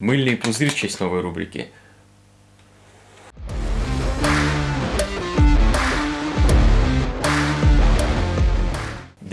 Мыльный пузырь в честь новой рубрики.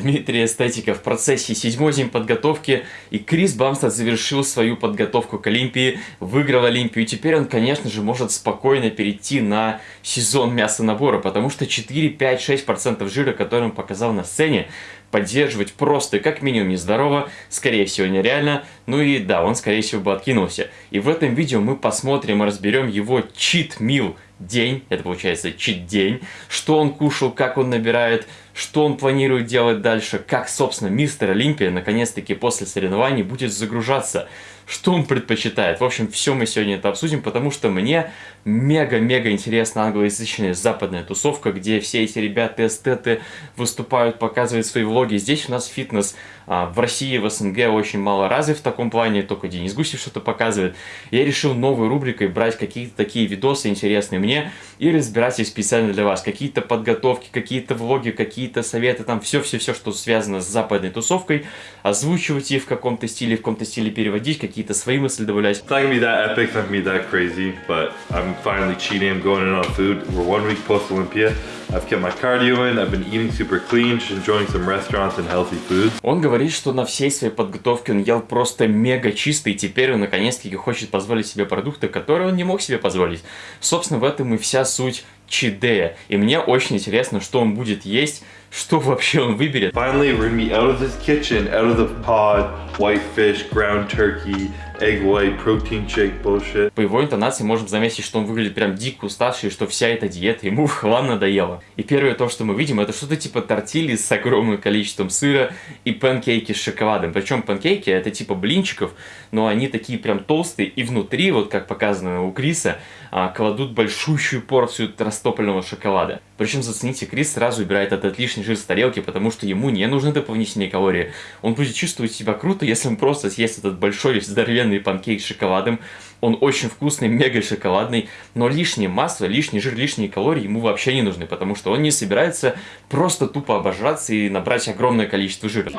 Дмитрий Эстетика в процессе седьмой зим подготовки, и Крис Бамстед завершил свою подготовку к Олимпии, выиграл Олимпию, и теперь он, конечно же, может спокойно перейти на сезон мясонабора, потому что 4, 5, 6% жира, который он показал на сцене, поддерживать просто как минимум нездорово, скорее всего нереально, ну и да, он скорее всего бы откинулся. И в этом видео мы посмотрим и разберем его чит-мил день, это получается чит-день, что он кушал, как он набирает, что он планирует делать дальше, как, собственно, мистер Олимпия наконец-таки после соревнований будет загружаться что он предпочитает. В общем, все мы сегодня это обсудим, потому что мне мега-мега интересна англоязычная западная тусовка, где все эти ребята эстеты выступают, показывают свои влоги. Здесь у нас фитнес а, в России, в СНГ очень мало развит в таком плане, только Денис Гусев что-то показывает. Я решил новой рубрикой брать какие-то такие видосы интересные мне и разбирать их специально для вас. Какие-то подготовки, какие-то влоги, какие-то советы, там все-все-все, что связано с западной тусовкой, озвучивать их в каком-то стиле, в каком-то стиле переводить, какие какие-то свои мысли добавлять. It's not gonna be that epic, not gonna be that crazy, but I'm finally cheating, I'm going in on food. We're one week post Olympia. I've kept my cardio in, I've been eating super clean, just enjoying some restaurants and healthy foods. Он говорит, что на всей своей подготовке он ел просто мега чисто, и теперь он наконец-таки хочет позволить себе продукты, которые он не мог себе позволить. Собственно, в этом и вся суть чидея. И мне очень интересно, что он будет есть, что вообще он выберет. Finally, we're gonna be out of this kitchen, out of the pod, white fish, ground turkey, egg white, protein shake bullshit. По его интонации можем заметить, что он выглядит прям дико уставший, что вся эта диета ему в хлам надоела. И первое то, что мы видим, это что-то типа тортили с огромным количеством сыра и панкейки с шоколадом. Причем панкейки это типа блинчиков, но они такие прям толстые, и внутри, вот как показано у Криса, а, кладут большущую порцию растопленного шоколада. Причем, зацените, Крис сразу убирает этот лишний жир с тарелки, потому что ему не нужны дополнительные калории. Он будет чувствовать себя круто, если он просто съест этот большой здоровенный панкейк с шоколадом. Он очень вкусный, мега шоколадный, но лишнее масло, лишний жир, лишние калории ему вообще не нужны, потому что он не собирается просто тупо обожраться и набрать огромное количество жира.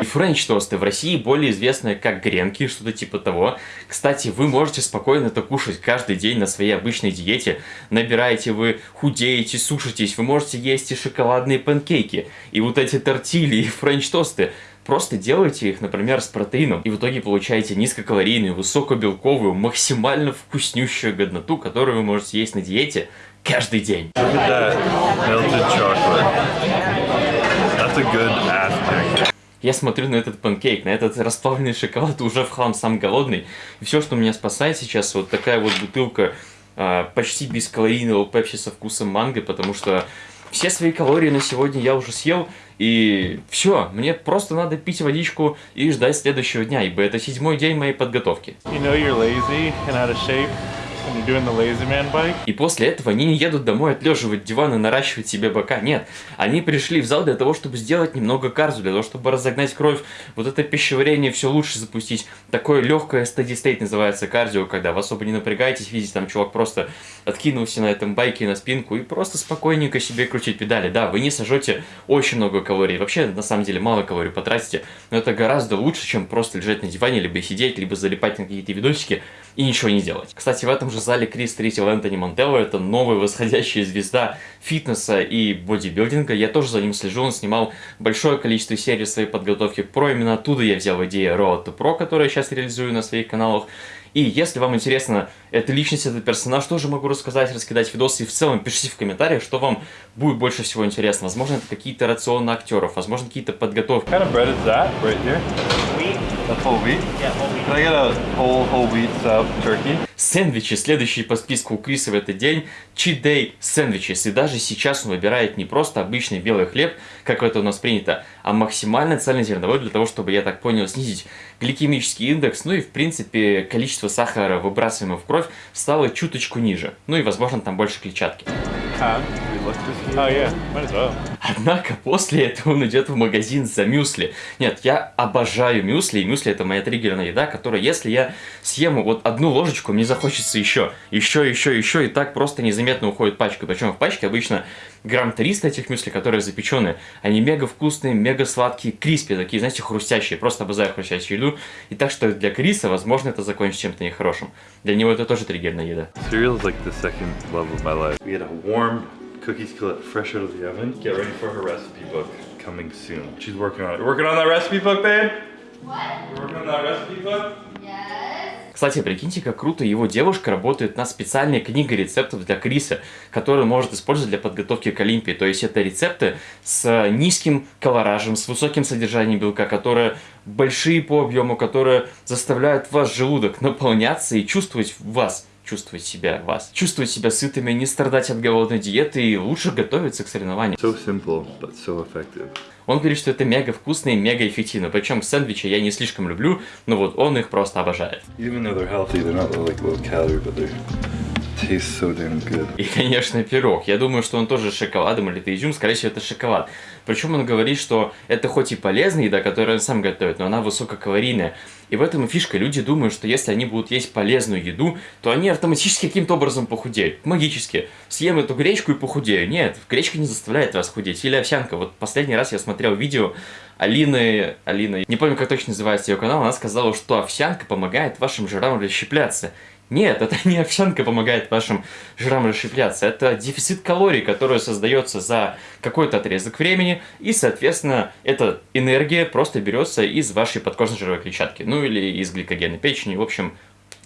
И french тосты в России более известны как гренки, что-то типа того. Кстати, вы можете спокойно это кушать каждый день на своей обычной диете. Набираете вы, худеете, сушитесь, вы можете есть и шоколадные панкейки, и вот эти тортили, и french тосты. Просто делайте их, например, с протеином, и в итоге получаете низкокалорийную, высокобелковую, максимально вкуснющую годноту, которую вы можете есть на диете каждый день. Я смотрю на этот панкейк, на этот расплавленный шоколад, уже в хлам сам голодный. И все, что меня спасает сейчас, вот такая вот бутылка э, почти бескалорийного пепси со вкусом манго, потому что все свои калории на сегодня я уже съел, и все, мне просто надо пить водичку и ждать следующего дня, ибо это седьмой день моей подготовки. You know и после этого они не едут домой отлеживать диван и наращивать себе бока. Нет, они пришли в зал для того, чтобы сделать немного карзу, для того, чтобы разогнать кровь, вот это пищеварение все лучше запустить. Такое легкое steady state называется кардио, когда вы особо не напрягаетесь, видите, там чувак просто откинулся на этом байке на спинку и просто спокойненько себе крутить педали. Да, вы не сожжете очень много калорий, вообще на самом деле мало калорий потратите, но это гораздо лучше, чем просто лежать на диване, либо сидеть, либо залипать на какие-то видосики и ничего не делать. Кстати, в этом же зале Крис встретил Энтони Монтелло, это новая восходящая звезда фитнеса и бодибилдинга. Я тоже за ним слежу, он снимал большое количество серий своей подготовки к про, именно оттуда я взял идею Road to Pro, которую я сейчас реализую на своих каналах. И если вам интересно эта личность, этот персонаж, тоже могу рассказать, раскидать видосы. И в целом пишите в комментариях, что вам будет больше всего интересно. Возможно, это какие-то рационы актеров, возможно, какие-то подготовки. Kind of That's whole wheat? Yeah, whole wheat. Can I get a whole, whole wheat sub turkey? Сэндвичи, следующие по списку у Криса в этот день, cheat day сэндвичи. И даже сейчас он выбирает не просто обычный белый хлеб, как это у нас принято, а максимально цельнозерновой для того, чтобы, я так понял, снизить гликемический индекс, ну и, в принципе, количество сахара, выбрасываемого в кровь, стало чуточку ниже. Ну и, возможно, там больше клетчатки. Oh, yeah, might as well. Однако после этого он идет в магазин за мюсли. Нет, я обожаю мюсли, и мюсли это моя триггерная еда, которая, если я съем вот одну ложечку, мне захочется еще, еще, еще, еще, и так просто незаметно уходит пачка. Причем в пачке обычно грамм 300 этих мюсли, которые запеченные. Они мега вкусные, мега сладкие, криспи, такие, знаете, хрустящие. Просто обожаю хрустящую еду. И так что для Криса, возможно, это закончится чем-то нехорошим. Для него это тоже триггерная еда. Cereal is like the second love of my life. We had a warm cookie skillet fresh out of the oven. Get ready for her recipe book coming soon. She's working on it. Working on that recipe book, babe? What? Working on that recipe book? Yes. Кстати, прикиньте, как круто его девушка работает над специальной книгой рецептов для Криса, которую он может использовать для подготовки к Олимпии. То есть это рецепты с низким колоражем, с высоким содержанием белка, которые большие по объему, которые заставляют ваш желудок наполняться и чувствовать вас чувствовать себя вас, чувствовать себя сытыми, не страдать от голодной диеты и лучше готовиться к соревнованиям. So simple, but so effective. Он говорит, что это мега вкусно и мега эффективно. Причем сэндвичи я не слишком люблю, но вот он их просто обожает. Even though they're healthy, they're not like low calorie, but they И, конечно, пирог. Я думаю, что он тоже с шоколадом или это изюм, скорее всего, это шоколад. Причем он говорит, что это хоть и полезная еда, которую он сам готовит, но она высококалорийная. И в этом и фишка. Люди думают, что если они будут есть полезную еду, то они автоматически каким-то образом похудеют. Магически. Съем эту гречку и похудею. Нет, гречка не заставляет вас худеть. Или овсянка. Вот последний раз я смотрел видео Алины, Алина, не помню, как точно называется ее канал, она сказала, что овсянка помогает вашим жирам расщепляться. Нет, это не овсянка помогает вашим жирам расщепляться, это дефицит калорий, который создается за какой-то отрезок времени, и, соответственно, эта энергия просто берется из вашей подкожной жировой клетчатки, ну или из гликогена печени, в общем,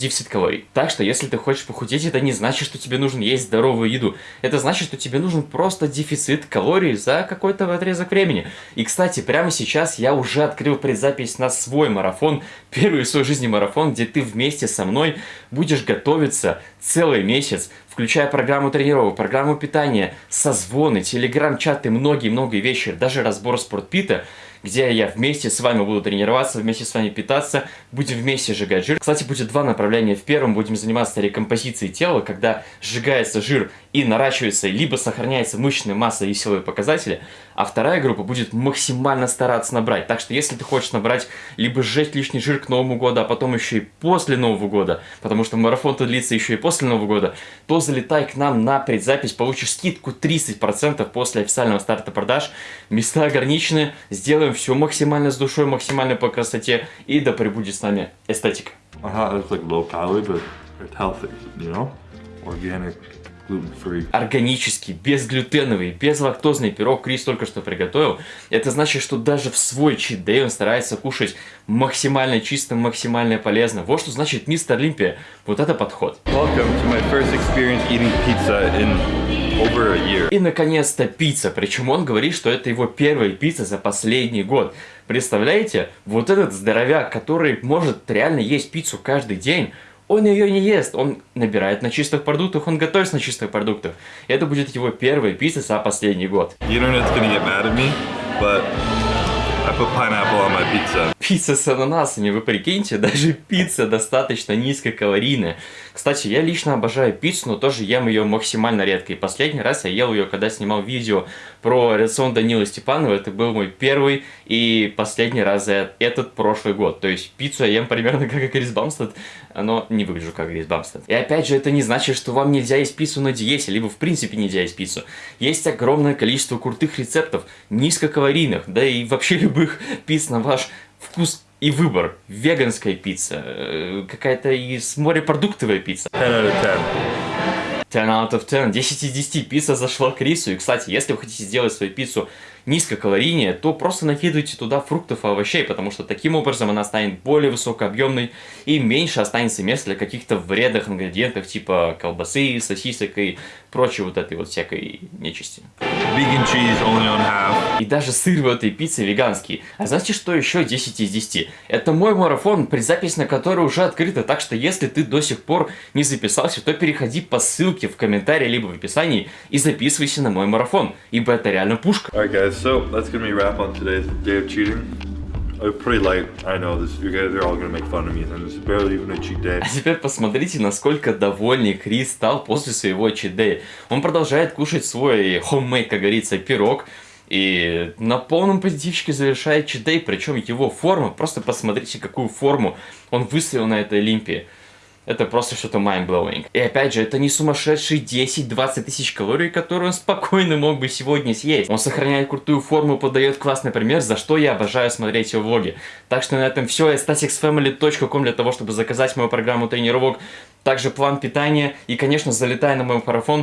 дефицит калорий. Так что, если ты хочешь похудеть, это не значит, что тебе нужно есть здоровую еду. Это значит, что тебе нужен просто дефицит калорий за какой-то отрезок времени. И, кстати, прямо сейчас я уже открыл предзапись на свой марафон, первый в своей жизни марафон, где ты вместе со мной будешь готовиться целый месяц, включая программу тренировок, программу питания, созвоны, телеграм-чаты, многие-многие вещи, даже разбор спортпита, где я вместе с вами буду тренироваться, вместе с вами питаться, будем вместе сжигать жир. Кстати, будет два направления. В первом будем заниматься рекомпозицией тела, когда сжигается жир и наращивается, либо сохраняется мышечная масса и силовые показатели, а вторая группа будет максимально стараться набрать. Так что, если ты хочешь набрать, либо сжечь лишний жир к Новому году, а потом еще и после Нового года, потому что марафон-то длится еще и после Нового года, то залетай к нам на предзапись, получишь скидку 30% после официального старта продаж. Места ограничены, сделаем все максимально с душой, максимально по красоте, и да пребудет с нами эстетика. It's like low calorie, but it's healthy, you know? Organic, gluten-free. органический, безглютеновый, безлактозный пирог Крис только что приготовил. Это значит, что даже в свой чит-дэй он старается кушать максимально чисто, максимально полезно. Вот что значит мистер Олимпия. Вот это подход. Welcome to my first experience eating pizza in. И, наконец-то, пицца. Причем он говорит, что это его первая пицца за последний год. Представляете? Вот этот здоровяк, который может реально есть пиццу каждый день, он ее не ест, он набирает на чистых продуктах, он готовит на чистых продуктах. Это будет его первая пицца за последний год. The internet's I put pineapple on my pizza. Пицца с ананасами, вы прикиньте, даже пицца достаточно низкокалорийная. Кстати, я лично обожаю пиццу, но тоже ем ее максимально редко. И последний раз я ел ее, когда снимал видео про рацион Данила Степанова. Это был мой первый и последний раз за этот прошлый год. То есть пиццу я ем примерно как и Крис Бамстед, но не выгляжу как Крис Бамстед. И опять же, это не значит, что вам нельзя есть пиццу на диете, либо в принципе нельзя есть пиццу. Есть огромное количество крутых рецептов, низкокалорийных, да и вообще любых пиц на ваш вкус и выбор. Веганская пицца, э, какая-то из морепродуктовая пицца. 10 out of 10. 10 out of 10, 10 из 10 пицца зашла Крису. И, кстати, если вы хотите сделать свою пиццу низкокалорийнее, то просто накидывайте туда фруктов и овощей, потому что таким образом она станет более высокообъемной и меньше останется места для каких-то вредных ингредиентов, типа колбасы, сосисок и прочей вот этой вот всякой нечисти. И даже сыр в этой пицце веганский. А знаете, что еще 10 из 10? Это мой марафон, предзапись на который уже открыта, так что если ты до сих пор не записался, то переходи по ссылке в комментарии либо в описании и записывайся на мой марафон, ибо это реально пушка. Alright guys, so that's gonna be a wrap on today's day of cheating. Uh, pretty light, I know this. You guys are all gonna make fun of me, and it's barely even a cheat day. А теперь посмотрите, насколько довольный Крис стал после своего чидея. Он продолжает кушать свой homemade, как говорится, пирог. И на полном позитивчике завершает Чидей, причем его форма, просто посмотрите, какую форму он выставил на этой Олимпии. Это просто что-то mind-blowing. И опять же, это не сумасшедшие 10-20 тысяч калорий, которые он спокойно мог бы сегодня съесть. Он сохраняет крутую форму, подает классный пример, за что я обожаю смотреть его влоги. Так что на этом все. staticsfamily.com для того, чтобы заказать мою программу тренировок. Также план питания. И, конечно, залетай на мой марафон